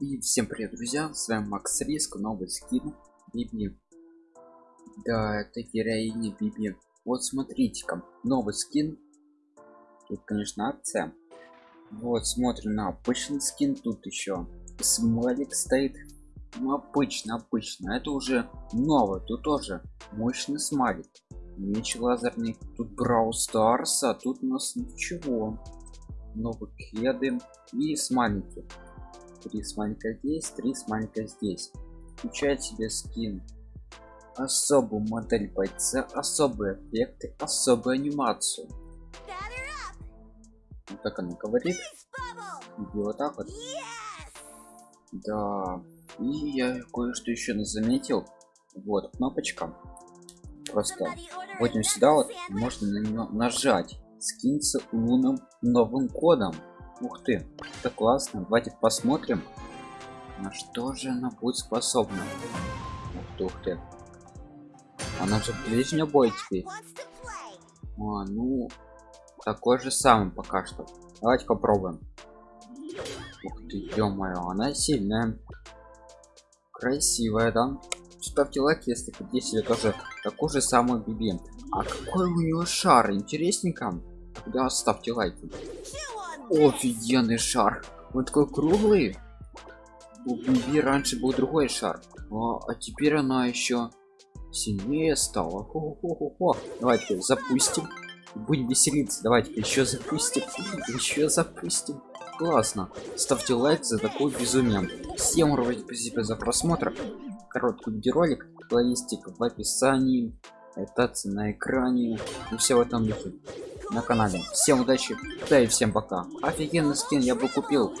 И всем привет, друзья! С вами Макс Риск, новый скин Биби. Да, это героиня Биби. Вот смотрите-ка, новый скин. Тут, конечно, акция. Вот, смотрим на обычный скин. Тут еще смайлик стоит. Ну, обычно, обычно. Это уже новый. Тут тоже мощный смайлик. Меч лазерный. Тут Брау Старса. Тут у нас ничего. Новые кеды и смайлики три смайлика здесь три смайлика здесь. Включает себе скин. Особую модель бойца особые эффекты особую анимацию. Вот так она говорит. И вот так вот. Да. И я кое-что еще заметил. Вот кнопочка. Просто вот сюда вот можно на нее нажать. Скинться лунным новым кодом Ух ты, это классно. Давайте посмотрим, на что же она будет способна. Ух ты, ух ты. Она же ближнего боя теперь. А, ну, такой же самый пока что. Давайте попробуем. Ух ты, ё-моё, она сильная. Красивая, да? Ставьте лайк, если хотите себе тоже такой же самый биби. А какой у нее шар? Интересненько. Тогда ставьте лайки. Офигенный шар. Он такой круглый. У Биби раньше был другой шар. А, а теперь она еще сильнее стала. Хо -хо -хо. Давайте запустим. Будем веселиться. Давайте еще запустим. Еще запустим. Классно. Ставьте лайк за такой безумие. Всем спасибо за просмотр. Короткий видеоролик. Плейлистик в описании. Это на экране. И все в этом духе на канале. Всем удачи да и всем пока. Офигенный скин я бы купил